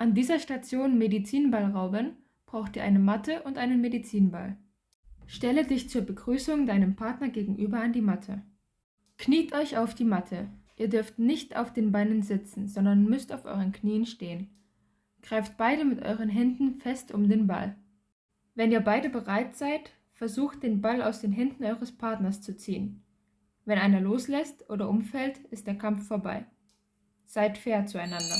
An dieser Station Medizinball rauben braucht ihr eine Matte und einen Medizinball. Stelle dich zur Begrüßung deinem Partner gegenüber an die Matte. Kniet euch auf die Matte. Ihr dürft nicht auf den Beinen sitzen, sondern müsst auf euren Knien stehen. Greift beide mit euren Händen fest um den Ball. Wenn ihr beide bereit seid, versucht den Ball aus den Händen eures Partners zu ziehen. Wenn einer loslässt oder umfällt, ist der Kampf vorbei. Seid fair zueinander.